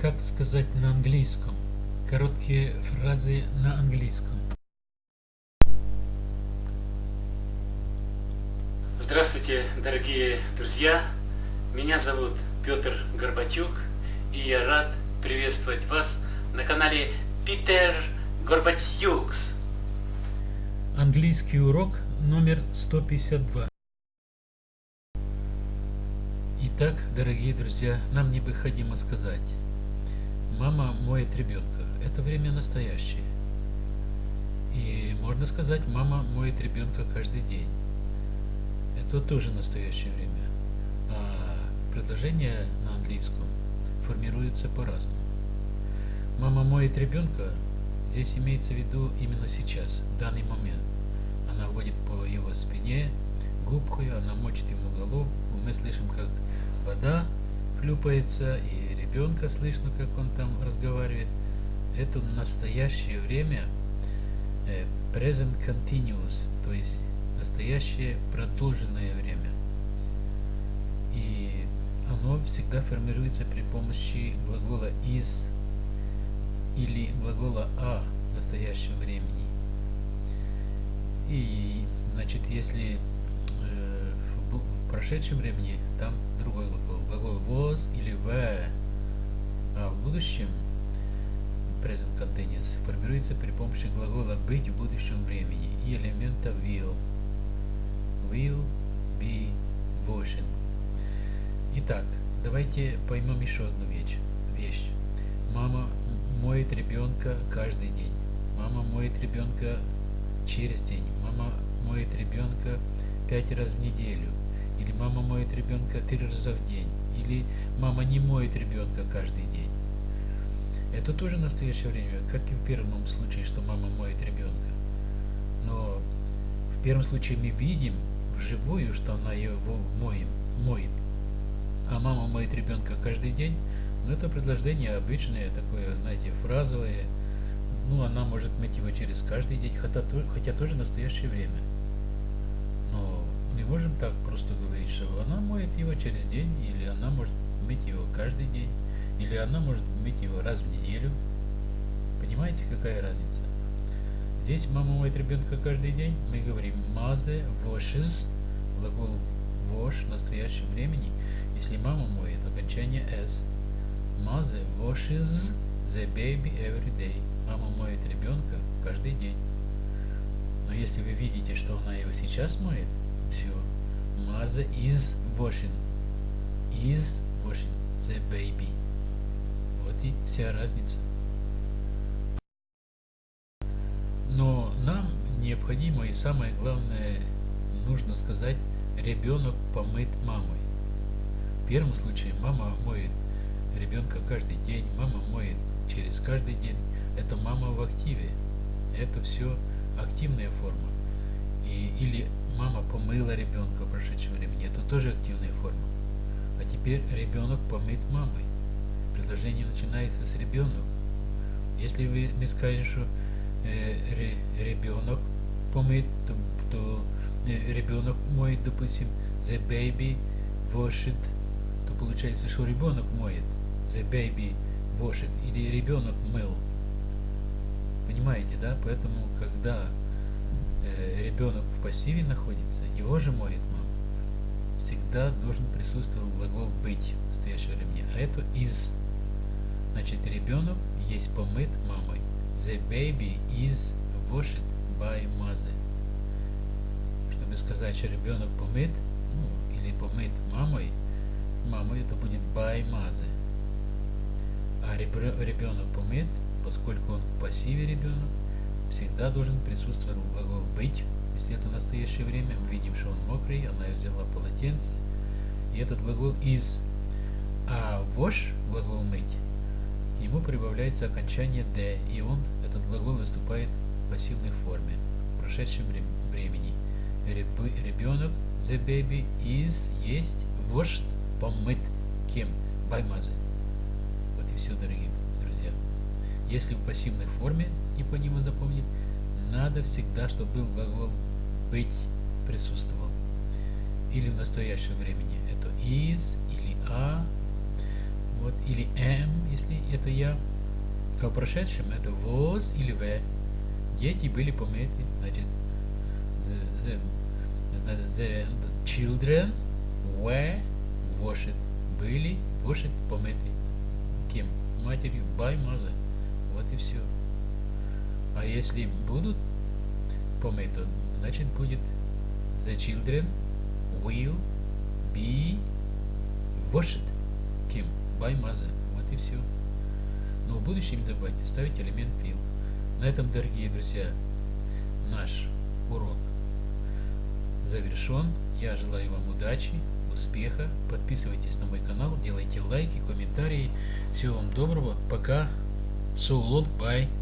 Как сказать на английском? Короткие фразы на английском. Здравствуйте, дорогие друзья! Меня зовут Петр Горбатюк, и я рад приветствовать вас на канале Питер Горбатюкс. Английский урок номер 152. Итак, дорогие друзья, нам необходимо сказать, мама моет ребенка. Это время настоящее. И можно сказать, мама моет ребенка каждый день. Это тоже настоящее время. А предложение на английском формируется по-разному. Мама моет ребенка, здесь имеется в виду именно сейчас, в данный момент. Она водит по его спине, губкой, она мочит ему голову. Мы слышим, как вода хлюпается, и ребенка слышно, как он там разговаривает. Это настоящее время, э, present continuous, то есть настоящее продолженное время. И оно всегда формируется при помощи глагола is или глагола а в настоящем времени. И, значит, если э, в прошедшем времени там другой глагол. Глагол was или were. А в будущем present continuous формируется при помощи глагола быть в будущем времени и элемента will. Will be washing. Итак, давайте поймем еще одну вещь. вещь. Мама моет ребенка каждый день. Мама моет ребенка через день. Мама моет ребенка пять раз в неделю или мама моет ребенка три раза в день, или мама не моет ребенка каждый день. Это тоже настоящее время, как и в первом случае, что мама моет ребенка. Но в первом случае мы видим вживую, что она его моет, моет. А мама моет ребенка каждый день, но это предложение обычное, такое, знаете, фразовое. Ну, она может мыть его через каждый день, хотя, хотя тоже настоящее время не можем так просто говорить, что она моет его через день, или она может мыть его каждый день, или она может мыть его раз в неделю. Понимаете, какая разница? Здесь мама моет ребенка каждый день. Мы говорим мазе washes, глагол wash в настоящем времени. Если мама моет, окончание s. Мазе washes the baby every day. Мама моет ребенка каждый день. Но если вы видите, что она его сейчас моет. Mother is washing. Is washing the baby. Вот и вся разница. Но нам необходимо и самое главное нужно сказать, ребенок помыт мамой. В первом случае мама моет ребенка каждый день, мама моет через каждый день. Это мама в активе. Это все активная форма. И, или мама помыла ребенка в прошедшем времени. Это тоже активная форма. А теперь ребенок помыт мамой. Предложение начинается с ребенок. Если вы не скажете, что э, ребенок помыт, то, то э, ребенок моет, допустим, the baby washed, то получается, что ребенок моет. The baby washed. Или ребенок мыл. Понимаете, да? Поэтому, когда Э, ребенок в пассиве находится, его же моет мама. Всегда должен присутствовать глагол быть в настоящее время. А это из. Значит, ребенок есть помыт мамой. The baby is washed by mother. Чтобы сказать, что ребенок помыт, ну, или помыт мамой, мамой это будет by mother. А ребенок помыт, поскольку он в пассиве ребенок, всегда должен присутствовать быть. Если это настоящее время, мы видим, что он мокрый, она взяла полотенце. И этот глагол is. А wash, глагол мыть, к нему прибавляется окончание d, и он, этот глагол, выступает в пассивной форме, в прошедшем времени. Ребенок, the baby, is, есть, washed, помыт. Кем? By mother. Вот и все, дорогие друзья. Если в пассивной форме, необходимо запомнить, надо всегда, чтобы был глагол быть присутствовал. Или в настоящем времени это is или a. Вот, или am, если это я. А в прошедшем это was или were. Дети были помыты. Значит, the, the, the children were washed. Были washed помыты. Кем? Матерью. By mother. Вот и все. А если будут помыты, значит будет the children will be washed. Кем? By mother. Вот и все. Но в будущем не забывайте ставить элемент will. На этом, дорогие друзья, наш урок завершен. Я желаю вам удачи, успеха. Подписывайтесь на мой канал, делайте лайки, комментарии. Всего вам доброго. Пока. So long. Bye.